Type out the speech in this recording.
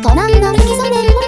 トランドル基